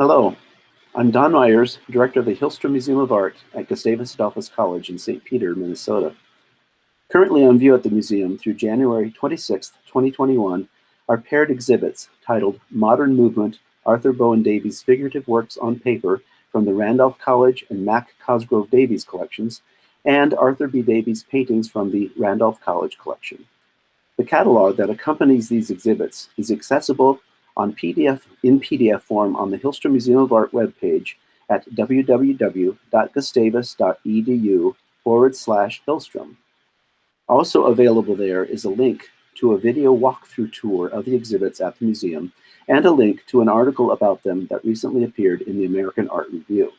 Hello, I'm Don Myers, Director of the Hillstrom Museum of Art at Gustavus Adolphus College in St. Peter, Minnesota. Currently on view at the museum through January 26, 2021, are paired exhibits titled Modern Movement, Arthur Bowen Davies Figurative Works on Paper from the Randolph College and Mac Cosgrove Davies collections, and Arthur B. Davies paintings from the Randolph College collection. The catalog that accompanies these exhibits is accessible on PDF in PDF form on the Hillstrom Museum of Art webpage at www.gustavus.edu forward slash Hillstrom. Also available there is a link to a video walkthrough tour of the exhibits at the museum and a link to an article about them that recently appeared in the American Art Review.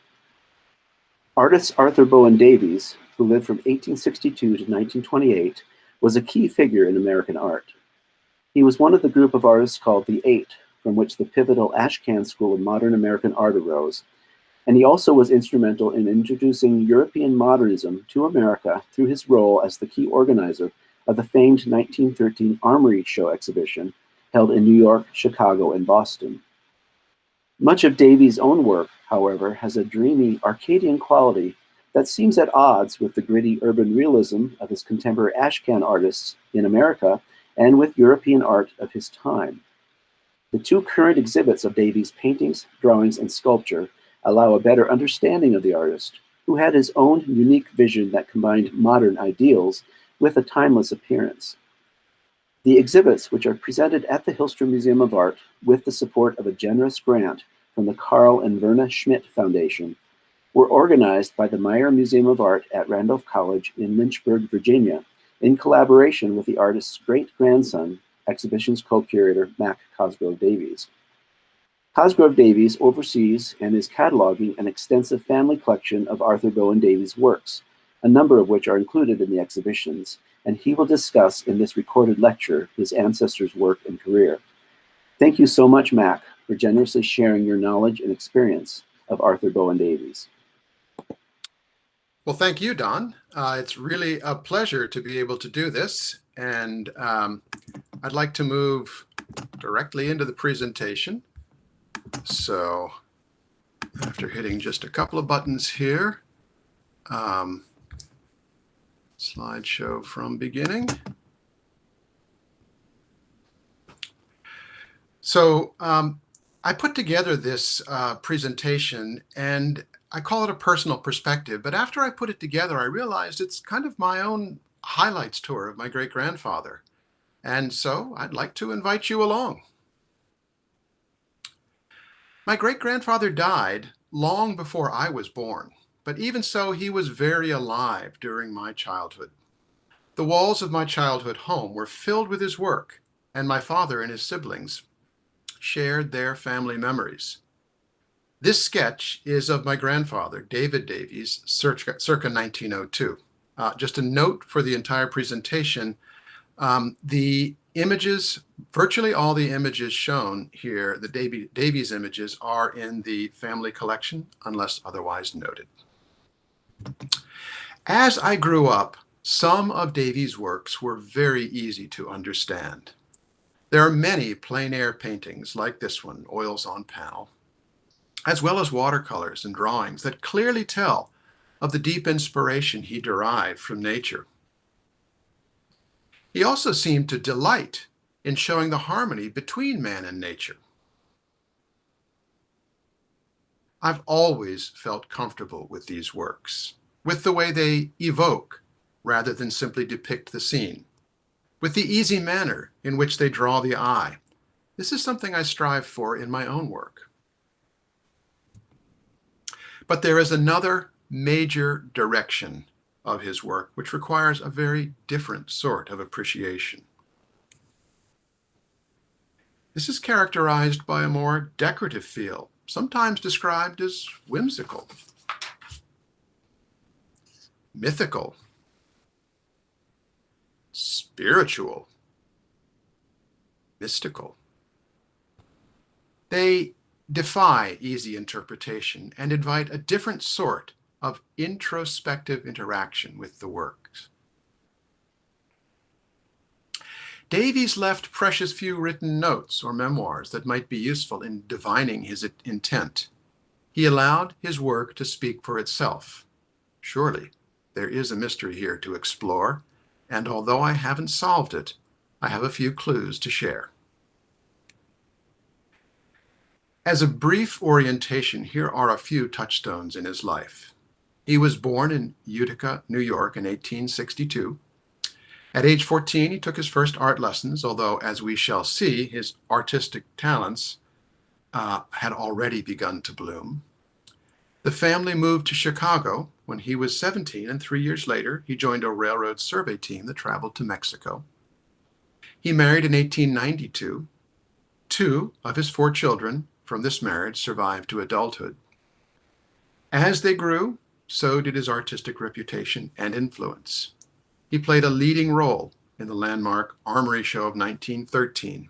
Artist Arthur Bowen Davies, who lived from 1862 to 1928, was a key figure in American art. He was one of the group of artists called the Eight, from which the pivotal Ashcan School of Modern American Art arose, and he also was instrumental in introducing European modernism to America through his role as the key organizer of the famed 1913 Armory Show exhibition held in New York, Chicago, and Boston. Much of Davies' own work, however, has a dreamy Arcadian quality that seems at odds with the gritty urban realism of his contemporary Ashcan artists in America and with European art of his time. The two current exhibits of Davies' paintings, drawings, and sculpture allow a better understanding of the artist, who had his own unique vision that combined modern ideals with a timeless appearance. The exhibits, which are presented at the Hillstrom Museum of Art with the support of a generous grant from the Carl and Verna Schmidt Foundation, were organized by the Maier Museum of Art at Randolph College in Lynchburg, Virginia, in collaboration with the artist's great-grandson, exhibitions co-curator Mac Cosgrove Davies. Cosgrove Davies oversees and is cataloging an extensive family collection of Arthur Bowen Davies' works, a number of which are included in the exhibitions, and he will discuss in this recorded lecture his ancestors' work and career. Thank you so much, Mac, for generously sharing your knowledge and experience of Arthur Bowen Davies. Well, thank you, Don. Uh, it's really a pleasure to be able to do this. And um, I'd like to move directly into the presentation. So after hitting just a couple of buttons here, um, slideshow from beginning. So um, I put together this uh, presentation and I call it a personal perspective. But after I put it together, I realized it's kind of my own highlights tour of my great grandfather. And so I'd like to invite you along. My great-grandfather died long before I was born, but even so, he was very alive during my childhood. The walls of my childhood home were filled with his work, and my father and his siblings shared their family memories. This sketch is of my grandfather, David Davies, circa, circa 1902. Uh, just a note for the entire presentation, um, the images, virtually all the images shown here, the Davy, Davies images, are in the family collection, unless otherwise noted. As I grew up, some of Davies' works were very easy to understand. There are many plein air paintings like this one, Oils on Panel, as well as watercolors and drawings that clearly tell of the deep inspiration he derived from nature. He also seemed to delight in showing the harmony between man and nature. I've always felt comfortable with these works, with the way they evoke rather than simply depict the scene, with the easy manner in which they draw the eye. This is something I strive for in my own work. But there is another major direction of his work, which requires a very different sort of appreciation. This is characterized by a more decorative feel, sometimes described as whimsical, mythical, spiritual, mystical. They defy easy interpretation and invite a different sort of introspective interaction with the works. Davies left precious few written notes or memoirs that might be useful in divining his intent. He allowed his work to speak for itself. Surely, there is a mystery here to explore, and although I haven't solved it, I have a few clues to share. As a brief orientation, here are a few touchstones in his life. He was born in Utica, New York in 1862. At age 14, he took his first art lessons, although, as we shall see, his artistic talents uh, had already begun to bloom. The family moved to Chicago when he was 17, and three years later, he joined a railroad survey team that traveled to Mexico. He married in 1892. Two of his four children from this marriage survived to adulthood. As they grew, so did his artistic reputation and influence. He played a leading role in the landmark Armory Show of 1913,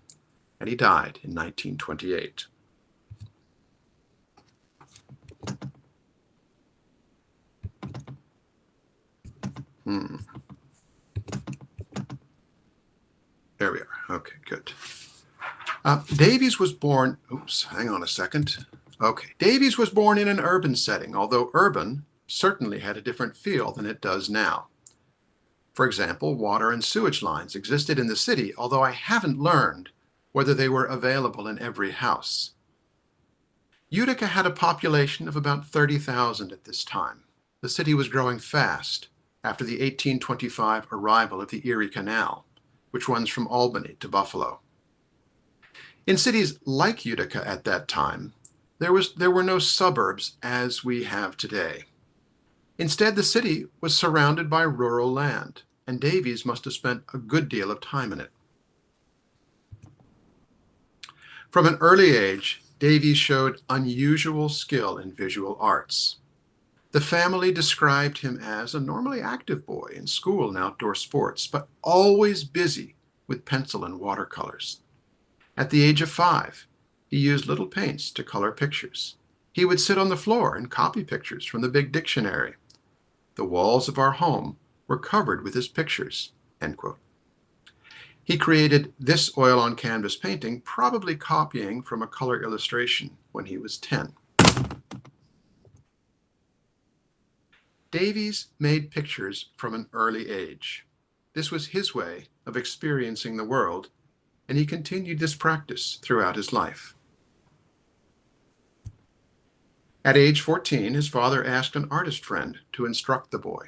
and he died in 1928. Hmm. There we are. Okay, good. Uh, Davies was born, oops, hang on a second. Okay, Davies was born in an urban setting, although urban certainly had a different feel than it does now. For example, water and sewage lines existed in the city, although I haven't learned whether they were available in every house. Utica had a population of about 30,000 at this time. The city was growing fast after the 1825 arrival of the Erie Canal, which runs from Albany to Buffalo. In cities like Utica at that time, there, was, there were no suburbs as we have today. Instead, the city was surrounded by rural land, and Davies must have spent a good deal of time in it. From an early age, Davies showed unusual skill in visual arts. The family described him as a normally active boy in school and outdoor sports, but always busy with pencil and watercolors. At the age of five, he used little paints to color pictures. He would sit on the floor and copy pictures from the big dictionary. The walls of our home were covered with his pictures. He created this oil on canvas painting, probably copying from a color illustration when he was 10. Davies made pictures from an early age. This was his way of experiencing the world and he continued this practice throughout his life. At age 14, his father asked an artist friend to instruct the boy.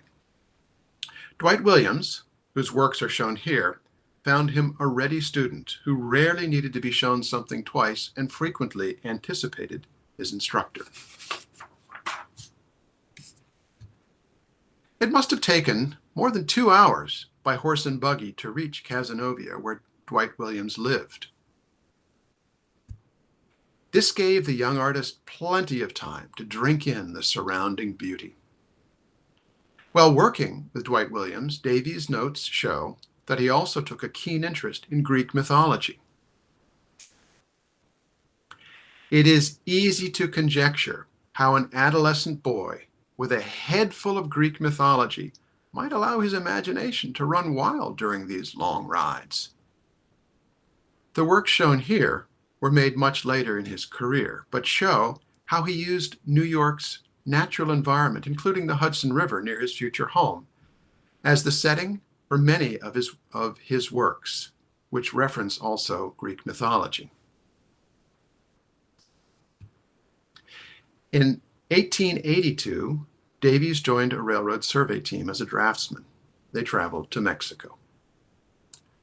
Dwight Williams, whose works are shown here, found him a ready student who rarely needed to be shown something twice and frequently anticipated his instructor. It must have taken more than two hours by horse and buggy to reach Cazenovia, where Dwight Williams lived. This gave the young artist plenty of time to drink in the surrounding beauty. While working with Dwight Williams, Davies' notes show that he also took a keen interest in Greek mythology. It is easy to conjecture how an adolescent boy with a head full of Greek mythology might allow his imagination to run wild during these long rides. The works shown here were made much later in his career, but show how he used New York's natural environment, including the Hudson River near his future home, as the setting for many of his, of his works, which reference also Greek mythology. In 1882, Davies joined a railroad survey team as a draftsman. They traveled to Mexico.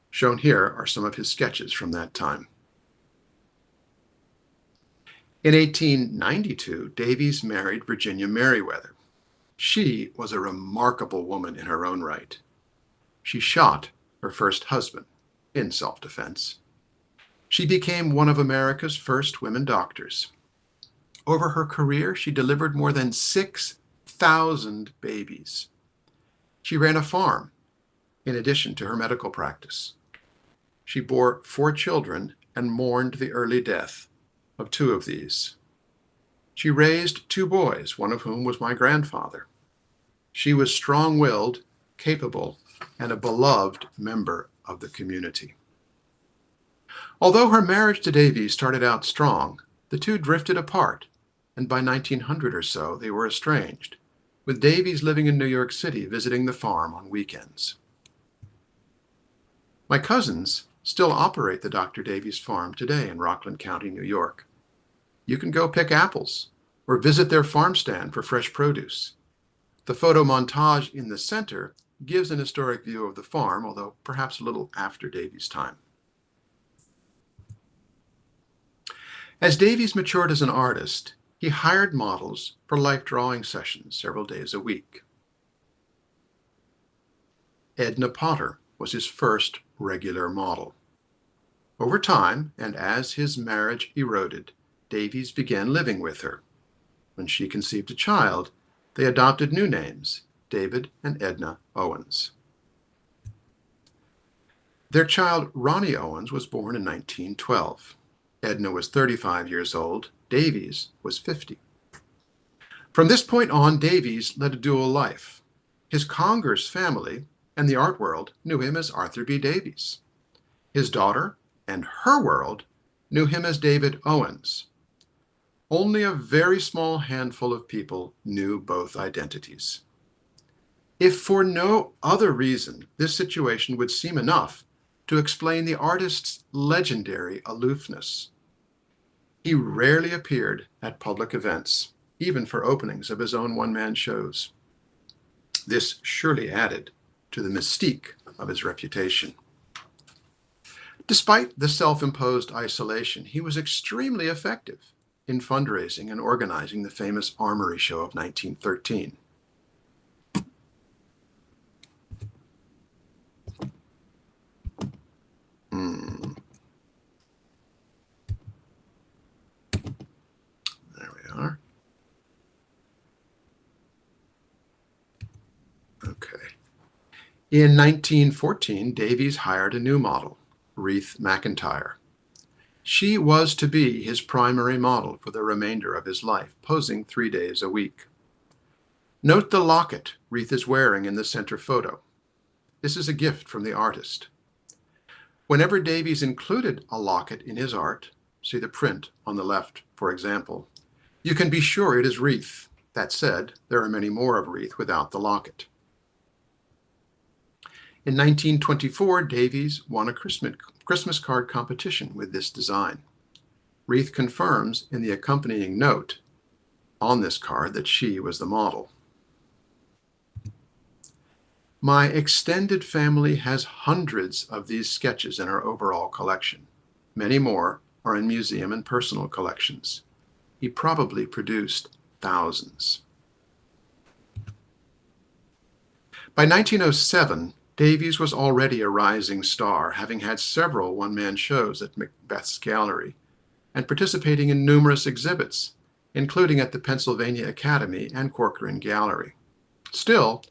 Shown here are some of his sketches from that time. In 1892, Davies married Virginia Meriwether. She was a remarkable woman in her own right. She shot her first husband in self-defense. She became one of America's first women doctors. Over her career, she delivered more than 6,000 babies. She ran a farm in addition to her medical practice. She bore four children and mourned the early death of two of these. She raised two boys, one of whom was my grandfather. She was strong-willed, capable, and a beloved member of the community. Although her marriage to Davies started out strong, the two drifted apart, and by 1900 or so they were estranged, with Davies living in New York City visiting the farm on weekends. My cousins still operate the Dr. Davies farm today in Rockland County, New York. You can go pick apples or visit their farm stand for fresh produce. The photo montage in the center gives an historic view of the farm, although perhaps a little after Davies' time. As Davies matured as an artist, he hired models for life drawing sessions several days a week. Edna Potter was his first regular model. Over time, and as his marriage eroded, Davies began living with her. When she conceived a child, they adopted new names, David and Edna Owens. Their child, Ronnie Owens, was born in 1912. Edna was 35 years old. Davies was 50. From this point on, Davies led a dual life. His Congers family and the art world knew him as Arthur B. Davies. His daughter and her world knew him as David Owens. Only a very small handful of people knew both identities. If for no other reason, this situation would seem enough to explain the artist's legendary aloofness. He rarely appeared at public events, even for openings of his own one-man shows. This surely added to the mystique of his reputation. Despite the self-imposed isolation, he was extremely effective in fundraising and organizing the famous Armory Show of 1913. Hmm. There we are. Okay. In 1914, Davies hired a new model, Wreath McIntyre. She was to be his primary model for the remainder of his life, posing three days a week. Note the locket Wreath is wearing in the center photo. This is a gift from the artist. Whenever Davies included a locket in his art, see the print on the left, for example, you can be sure it is Wreath. That said, there are many more of Wreath without the locket. In 1924, Davies won a Christmas card competition with this design. Wreath confirms in the accompanying note on this card that she was the model. My extended family has hundreds of these sketches in our overall collection. Many more are in museum and personal collections. He probably produced thousands. By 1907, Davies was already a rising star, having had several one-man shows at Macbeth's Gallery and participating in numerous exhibits, including at the Pennsylvania Academy and Corcoran Gallery. Still,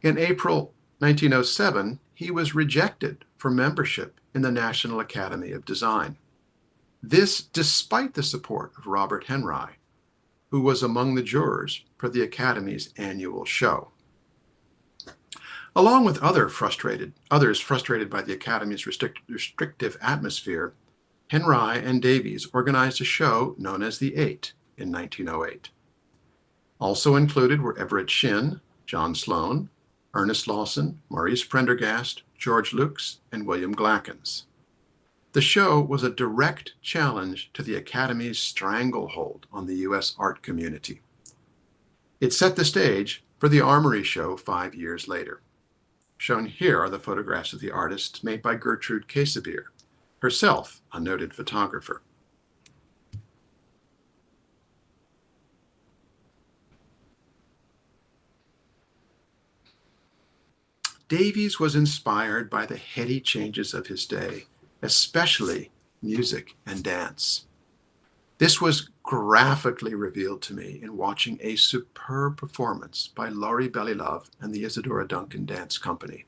in April 1907, he was rejected for membership in the National Academy of Design. This despite the support of Robert Henri, who was among the jurors for the Academy's annual show. Along with other frustrated, others frustrated by the Academy's restrict, restrictive atmosphere, Henri and Davies organized a show known as The Eight in 1908. Also included were Everett Shinn, John Sloan, Ernest Lawson, Maurice Prendergast, George Luks, and William Glackens. The show was a direct challenge to the Academy's stranglehold on the U.S. art community. It set the stage for the Armory Show five years later. Shown here are the photographs of the artists made by Gertrude Käsebier, herself a noted photographer. Davies was inspired by the heady changes of his day, especially music and dance. This was graphically revealed to me in watching a superb performance by Lori Belilove and the Isadora Duncan Dance Company,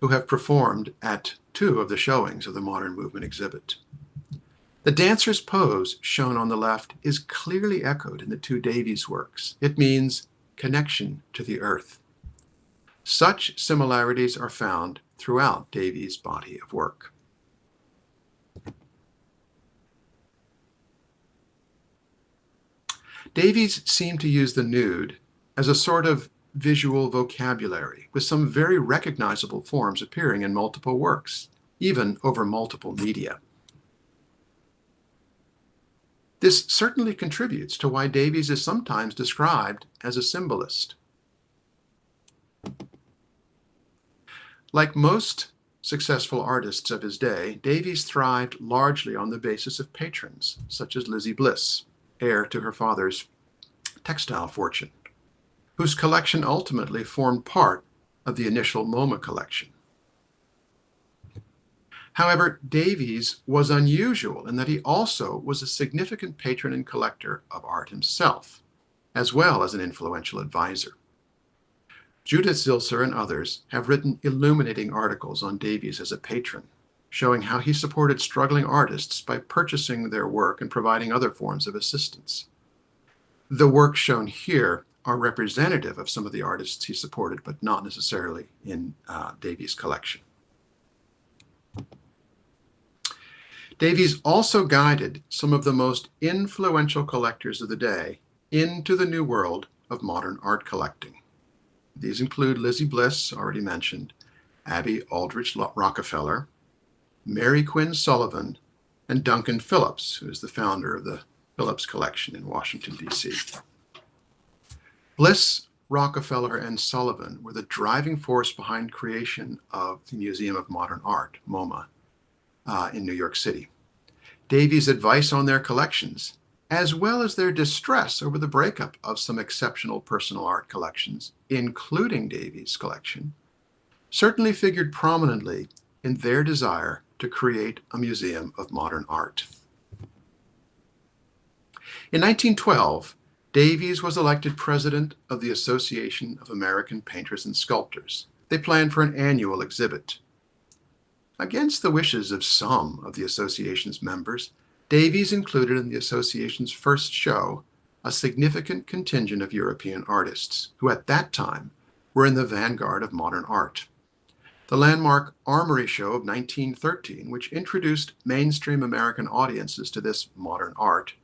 who have performed at two of the showings of the Modern Movement exhibit. The dancer's pose, shown on the left, is clearly echoed in the two Davies works. It means connection to the earth. Such similarities are found throughout Davies' body of work. Davies seemed to use the nude as a sort of visual vocabulary, with some very recognizable forms appearing in multiple works, even over multiple media. This certainly contributes to why Davies is sometimes described as a symbolist. Like most successful artists of his day, Davies thrived largely on the basis of patrons, such as Lizzie Bliss, heir to her father's textile fortune whose collection ultimately formed part of the initial MoMA collection. However, Davies was unusual in that he also was a significant patron and collector of art himself, as well as an influential advisor. Judith Zilczer and others have written illuminating articles on Davies as a patron, showing how he supported struggling artists by purchasing their work and providing other forms of assistance. The works shown here are representative of some of the artists he supported, but not necessarily in uh, Davies' collection. Davies also guided some of the most influential collectors of the day into the new world of modern art collecting. These include Lizzie Bliss, already mentioned, Abby Aldrich Rockefeller, Mary Quinn Sullivan, and Duncan Phillips, who is the founder of the Phillips Collection in Washington, D.C. Bliss, Rockefeller, and Sullivan were the driving force behind creation of the Museum of Modern Art, MoMA, uh, in New York City. Davies' advice on their collections, as well as their distress over the breakup of some exceptional personal art collections, including Davies' collection, certainly figured prominently in their desire to create a museum of modern art. In 1912, Davies was elected president of the Association of American Painters and Sculptors. They planned for an annual exhibit. Against the wishes of some of the association's members, Davies included in the association's first show a significant contingent of European artists, who at that time were in the vanguard of modern art. The landmark Armory Show of 1913, which introduced mainstream American audiences to this modern art,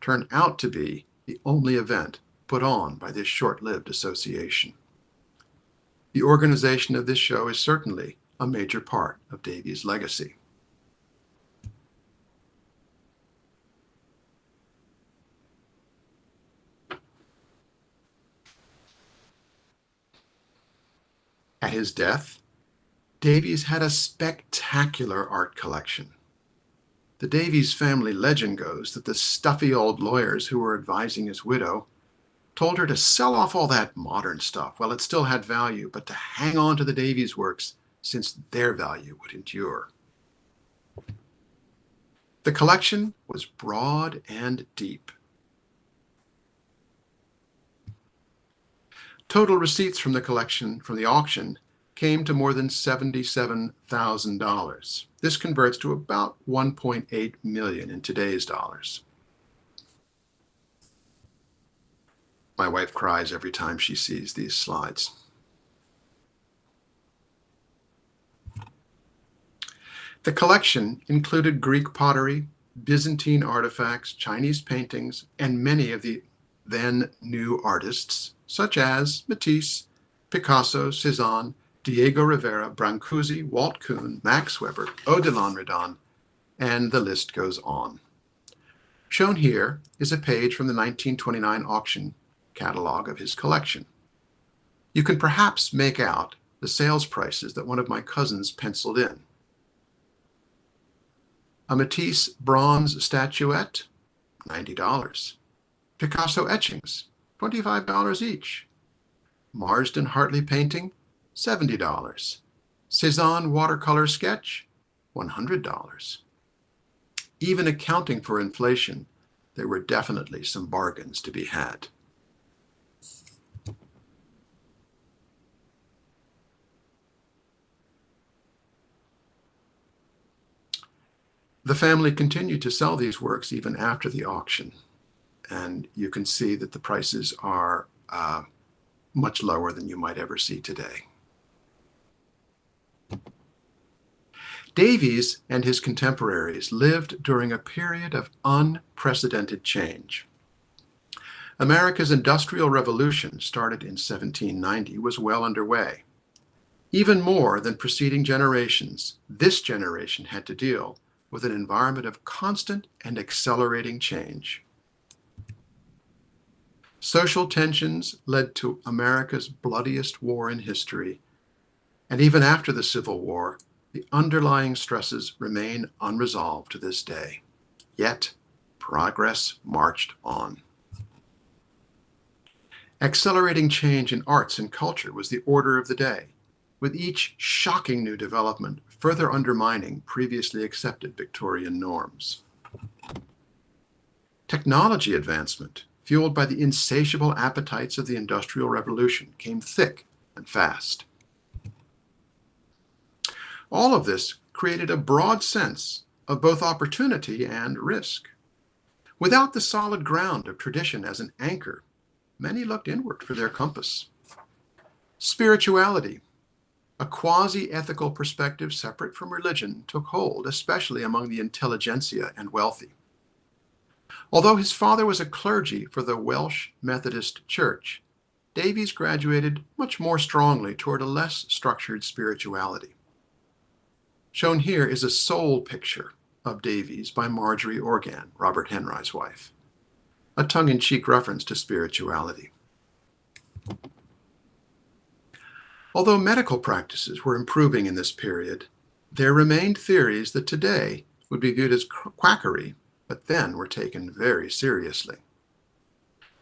turned out to be the only event put on by this short-lived association. The organization of this show is certainly a major part of Davies' legacy. At his death, Davies had a spectacular art collection. The Davies family legend goes that the stuffy old lawyers who were advising his widow told her to sell off all that modern stuff while it still had value, but to hang on to the Davies works since their value would endure. The collection was broad and deep. Total receipts from the collection from the auction came to more than $77,000. This converts to about 1.8 million in today's dollars. My wife cries every time she sees these slides. The collection included Greek pottery, Byzantine artifacts, Chinese paintings, and many of the then new artists, such as Matisse, Picasso, Cezanne, Diego Rivera, Brancusi, Walt Kuhn, Max Weber, Odilon Redon, and the list goes on. Shown here is a page from the 1929 auction catalog of his collection. You can perhaps make out the sales prices that one of my cousins penciled in. A Matisse bronze statuette, $90. Picasso etchings, $25 each. Marsden Hartley painting, $70. Cezanne watercolor sketch, $100. Even accounting for inflation, there were definitely some bargains to be had. The family continued to sell these works even after the auction. And you can see that the prices are uh, much lower than you might ever see today. Davies and his contemporaries lived during a period of unprecedented change. America's Industrial Revolution, started in 1790, was well underway. Even more than preceding generations, this generation had to deal with an environment of constant and accelerating change. Social tensions led to America's bloodiest war in history, and even after the Civil War, the underlying stresses remain unresolved to this day. Yet, progress marched on. Accelerating change in arts and culture was the order of the day, with each shocking new development further undermining previously accepted Victorian norms. Technology advancement, fueled by the insatiable appetites of the Industrial Revolution, came thick and fast. All of this created a broad sense of both opportunity and risk. Without the solid ground of tradition as an anchor, many looked inward for their compass. Spirituality, a quasi-ethical perspective separate from religion, took hold, especially among the intelligentsia and wealthy. Although his father was a clergy for the Welsh Methodist Church, Davies graduated much more strongly toward a less structured spirituality. Shown here is a soul picture of Davies by Marjorie Organ, Robert Henri's wife, a tongue-in-cheek reference to spirituality. Although medical practices were improving in this period, there remained theories that today would be viewed as quackery, but then were taken very seriously.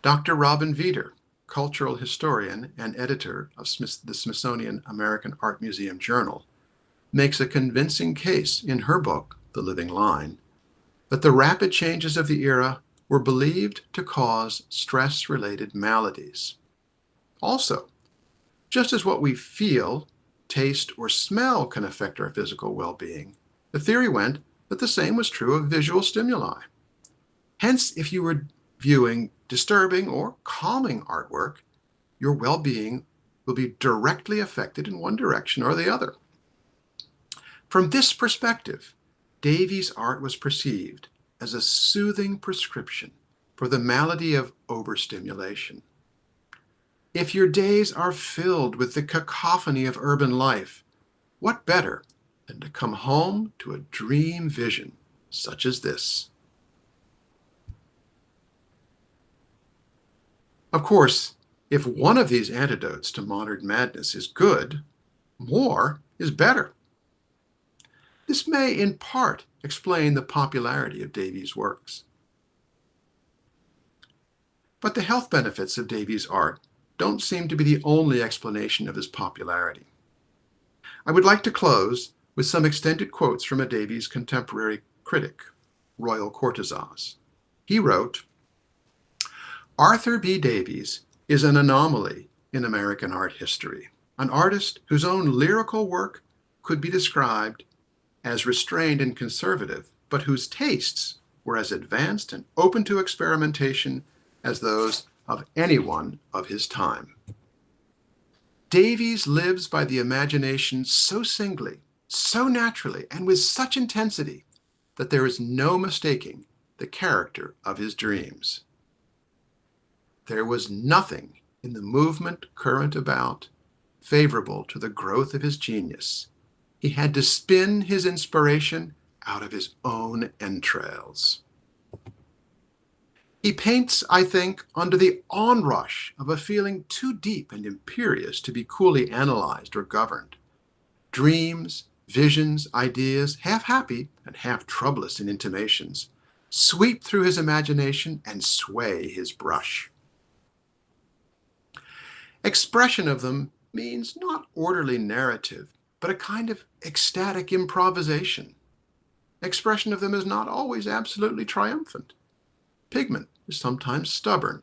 Dr. Robin Veder, cultural historian and editor of the Smithsonian American Art Museum Journal, makes a convincing case in her book, The Living Line, that the rapid changes of the era were believed to cause stress-related maladies. Also, just as what we feel, taste, or smell can affect our physical well-being, the theory went that the same was true of visual stimuli. Hence, if you were viewing disturbing or calming artwork, your well-being will be directly affected in one direction or the other. From this perspective, Davies' art was perceived as a soothing prescription for the malady of overstimulation. If your days are filled with the cacophony of urban life, what better than to come home to a dream vision such as this? Of course, if one of these antidotes to modern madness is good, more is better. This may, in part, explain the popularity of Davies' works. But the health benefits of Davies' art don't seem to be the only explanation of his popularity. I would like to close with some extended quotes from a Davies contemporary critic, Royal Cortissoz. He wrote, Arthur B. Davies is an anomaly in American art history, an artist whose own lyrical work could be described as restrained and conservative, but whose tastes were as advanced and open to experimentation as those of anyone of his time. Davies lives by the imagination so singly, so naturally, and with such intensity that there is no mistaking the character of his dreams. There was nothing in the movement current about favorable to the growth of his genius, he had to spin his inspiration out of his own entrails. He paints, I think, under the onrush of a feeling too deep and imperious to be coolly analyzed or governed. Dreams, visions, ideas, half happy and half troublous in intimations, sweep through his imagination and sway his brush. Expression of them means not orderly narrative, but a kind of ecstatic improvisation. Expression of them is not always absolutely triumphant. Pigment is sometimes stubborn.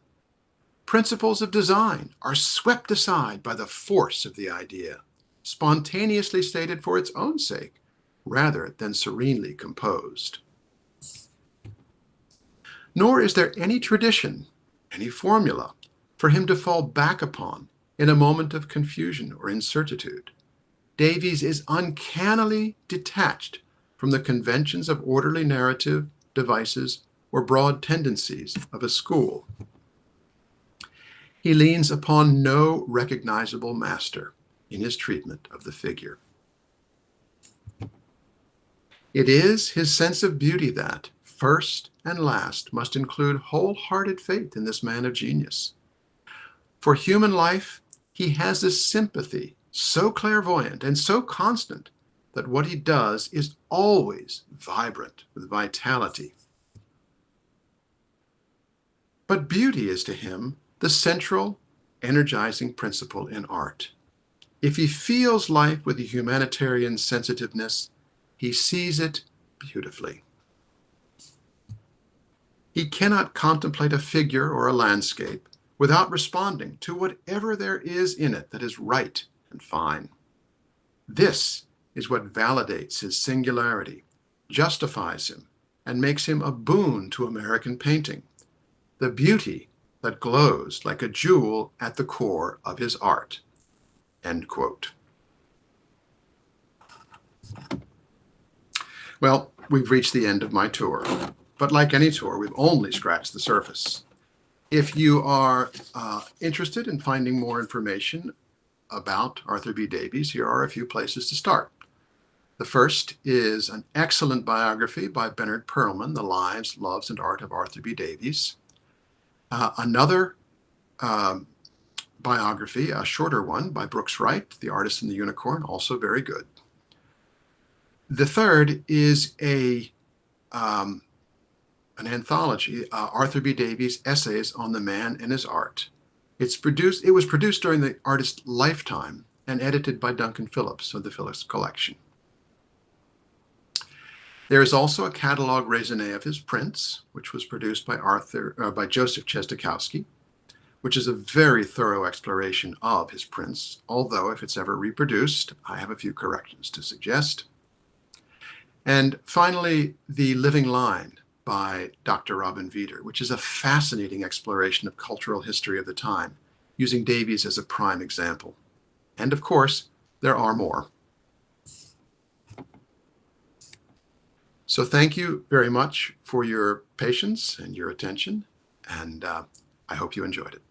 Principles of design are swept aside by the force of the idea, spontaneously stated for its own sake, rather than serenely composed. Nor is there any tradition, any formula, for him to fall back upon in a moment of confusion or incertitude. Davies is uncannily detached from the conventions of orderly narrative devices or broad tendencies of a school. he leans upon no recognizable master in his treatment of the figure. It is his sense of beauty that, first and last, must include wholehearted faith in this man of genius. For human life, he has a sympathy so clairvoyant and so constant that what he does is always vibrant with vitality. But beauty is to him the central energizing principle in art. If he feels life with a humanitarian sensitiveness, he sees it beautifully. He cannot contemplate a figure or a landscape without responding to whatever there is in it that is right and fine. This is what validates his singularity, justifies him, and makes him a boon to American painting. The beauty that glows like a jewel at the core of his art. End quote. Well, we've reached the end of my tour, but like any tour, we've only scratched the surface. If you are uh, interested in finding more information about Arthur B. Davies, here are a few places to start. The first is an excellent biography by Bernard Perlman, The Lives, Loves, and Art of Arthur B. Davies. Uh, another um, biography, a shorter one by Brooks Wright, The Artist and the Unicorn, also very good. The third is a um, an anthology, uh, Arthur B. Davies' Essays on the Man and His Art. It's produced. It was produced during the artist's lifetime and edited by Duncan Phillips of the Phillips Collection. There is also a catalog raisonné of his prints, which was produced by Arthur uh, by Joseph Czestochowski, which is a very thorough exploration of his prints. Although, if it's ever reproduced, I have a few corrections to suggest. And finally, The Living Line by Dr. Robin Veder, which is a fascinating exploration of cultural history of the time, using Davies as a prime example. And of course, there are more. So thank you very much for your patience and your attention, and uh, I hope you enjoyed it.